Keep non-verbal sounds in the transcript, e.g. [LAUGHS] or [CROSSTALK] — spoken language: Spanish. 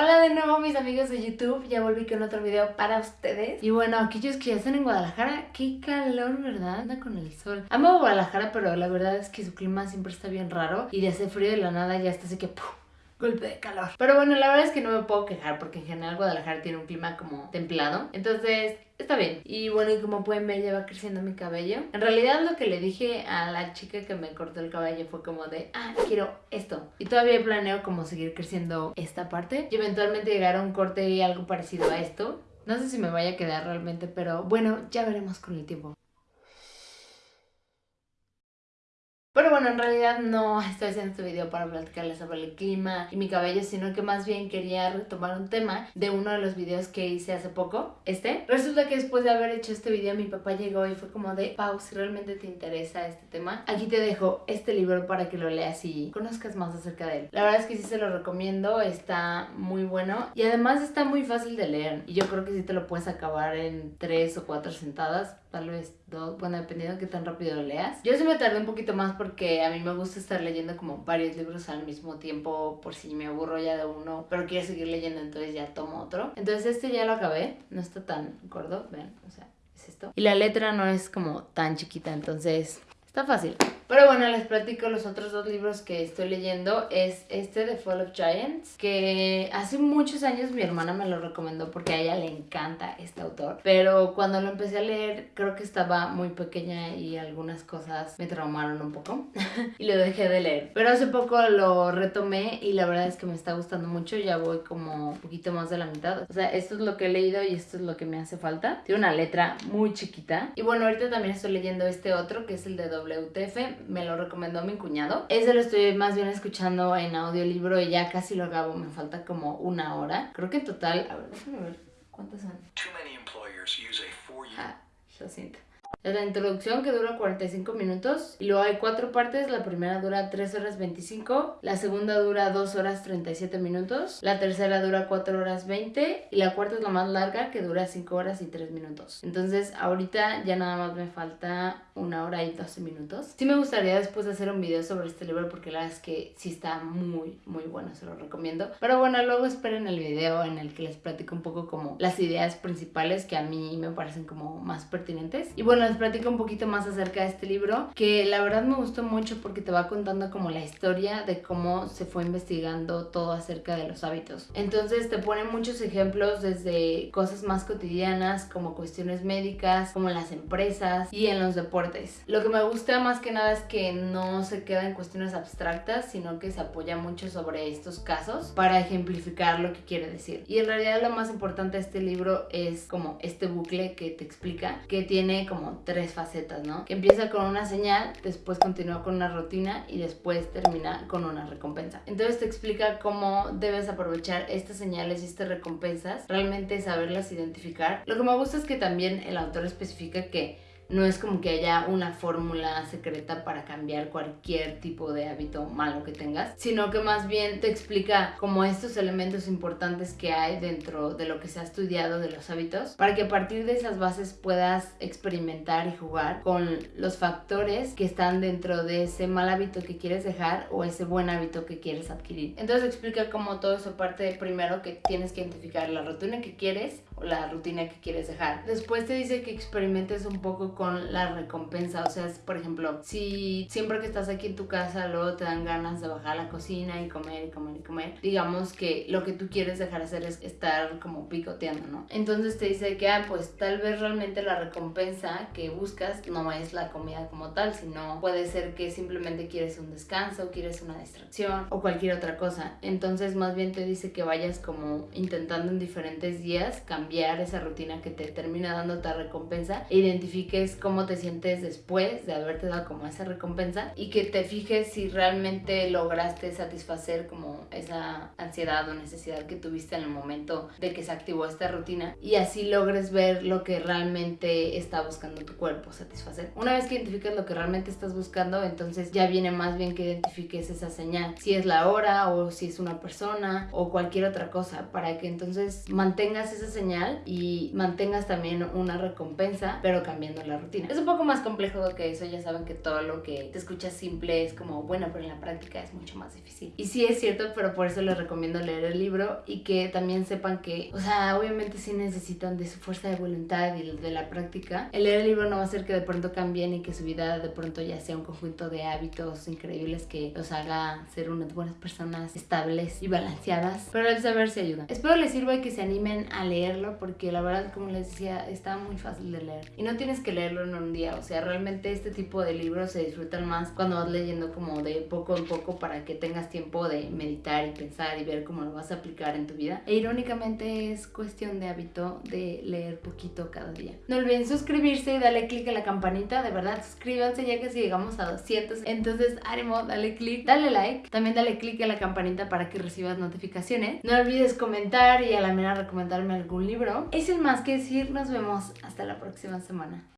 Hola de nuevo mis amigos de YouTube, ya volví con otro video para ustedes Y bueno, aquellos que ya están en Guadalajara, qué calor, ¿verdad? Anda con el sol Amo Guadalajara, pero la verdad es que su clima siempre está bien raro Y de hacer frío de la nada ya está así que ¡pum! Golpe de calor. Pero bueno, la verdad es que no me puedo quejar porque en general Guadalajara tiene un clima como templado. Entonces, está bien. Y bueno, y como pueden ver, ya va creciendo mi cabello. En realidad lo que le dije a la chica que me cortó el cabello fue como de, ah, quiero esto. Y todavía planeo como seguir creciendo esta parte. Y eventualmente llegar a un corte y algo parecido a esto. No sé si me vaya a quedar realmente, pero bueno, ya veremos con el tiempo. Pero bueno, en realidad no estoy haciendo este video para platicarles sobre el clima y mi cabello, sino que más bien quería retomar un tema de uno de los videos que hice hace poco, este. Resulta que después de haber hecho este video, mi papá llegó y fue como de, Pau, si realmente te interesa este tema, aquí te dejo este libro para que lo leas y conozcas más acerca de él. La verdad es que sí se lo recomiendo, está muy bueno y además está muy fácil de leer y yo creo que sí te lo puedes acabar en tres o cuatro sentadas tal vez dos, bueno, dependiendo de qué tan rápido lo leas. Yo sí me tardé un poquito más porque a mí me gusta estar leyendo como varios libros al mismo tiempo por si me aburro ya de uno, pero quiero seguir leyendo, entonces ya tomo otro. Entonces este ya lo acabé, no está tan gordo, ven, o sea, es esto. Y la letra no es como tan chiquita, entonces está fácil. Pero bueno, les platico los otros dos libros que estoy leyendo. Es este de Fall of Giants, que hace muchos años mi hermana me lo recomendó porque a ella le encanta este autor. Pero cuando lo empecé a leer, creo que estaba muy pequeña y algunas cosas me traumaron un poco. [LAUGHS] y lo dejé de leer. Pero hace poco lo retomé y la verdad es que me está gustando mucho. Ya voy como un poquito más de la mitad. O sea, esto es lo que he leído y esto es lo que me hace falta. Tiene una letra muy chiquita. Y bueno, ahorita también estoy leyendo este otro que es el de WTF me lo recomendó mi cuñado. Ese lo estoy más bien escuchando en audiolibro y ya casi lo acabo, me falta como una hora. Creo que en total, a ver, déjame ver, ¿cuántas son? Ah, lo siento. Es la introducción que dura 45 minutos y luego hay cuatro partes. La primera dura 3 horas 25, la segunda dura 2 horas 37 minutos, la tercera dura 4 horas 20 y la cuarta es la más larga que dura 5 horas y 3 minutos. Entonces ahorita ya nada más me falta una hora y 12 minutos. Sí me gustaría después hacer un video sobre este libro porque la verdad es que sí está muy muy bueno, se lo recomiendo. Pero bueno, luego esperen el video en el que les platico un poco como las ideas principales que a mí me parecen como más pertinentes. Y bueno, les platico un poquito más acerca de este libro, que la verdad me gustó mucho porque te va contando como la historia de cómo se fue investigando todo acerca de los hábitos. Entonces te pone muchos ejemplos desde cosas más cotidianas como cuestiones médicas, como las empresas y en los deportes. Lo que me gusta más que nada es que no se queda en cuestiones abstractas, sino que se apoya mucho sobre estos casos para ejemplificar lo que quiere decir. Y en realidad lo más importante de este libro es como este bucle que te explica, que tiene como tres facetas, ¿no? Que empieza con una señal, después continúa con una rutina y después termina con una recompensa. Entonces te explica cómo debes aprovechar estas señales y estas recompensas, realmente saberlas identificar. Lo que me gusta es que también el autor especifica que no es como que haya una fórmula secreta para cambiar cualquier tipo de hábito malo que tengas, sino que más bien te explica como estos elementos importantes que hay dentro de lo que se ha estudiado de los hábitos, para que a partir de esas bases puedas experimentar y jugar con los factores que están dentro de ese mal hábito que quieres dejar o ese buen hábito que quieres adquirir. Entonces explica cómo todo eso parte de primero que tienes que identificar la rutina que quieres la rutina que quieres dejar. Después te dice que experimentes un poco con la recompensa, o sea, por ejemplo, si siempre que estás aquí en tu casa luego te dan ganas de bajar a la cocina y comer y comer y comer, digamos que lo que tú quieres dejar hacer es estar como picoteando, ¿no? Entonces te dice que, ah, pues tal vez realmente la recompensa que buscas no es la comida como tal, sino puede ser que simplemente quieres un descanso, quieres una distracción o cualquier otra cosa. Entonces más bien te dice que vayas como intentando en diferentes días cambiar esa rutina que te termina dando ta recompensa e identifiques cómo te sientes después de haberte dado como esa recompensa y que te fijes si realmente lograste satisfacer como esa ansiedad o necesidad que tuviste en el momento de que se activó esta rutina y así logres ver lo que realmente está buscando tu cuerpo satisfacer. Una vez que identifiques lo que realmente estás buscando, entonces ya viene más bien que identifiques esa señal, si es la hora o si es una persona o cualquier otra cosa, para que entonces mantengas esa señal genial y mantengas también una recompensa, pero cambiando la rutina. Es un poco más complejo que eso, ya saben que todo lo que te escuchas simple es como bueno, pero en la práctica es mucho más difícil. Y sí es cierto, pero por eso les recomiendo leer el libro y que también sepan que, o sea, obviamente sí necesitan de su fuerza de voluntad y de la práctica. El leer el libro no va a hacer que de pronto cambien y que su vida de pronto ya sea un conjunto de hábitos increíbles que los haga ser unas buenas personas estables y balanceadas, pero el saber se ayuda. Espero les sirva y que se animen a leerlo porque la verdad, como les decía, está muy fácil de leer y no tienes que leerlo en un día, o sea, realmente este tipo de libros se disfrutan más cuando vas leyendo como de poco en poco para que tengas tiempo de meditar y pensar y ver cómo lo vas a aplicar en tu vida. E irónicamente es cuestión de hábito de leer poquito cada día. No olviden suscribirse y darle click a la campanita, de verdad, suscríbanse ya que si llegamos a 200. Entonces, ánimo, dale click, dale like, también dale click a la campanita para que recibas notificaciones. No olvides comentar y a la mera recomendarme algún Es el más que decir, nos vemos hasta la próxima semana.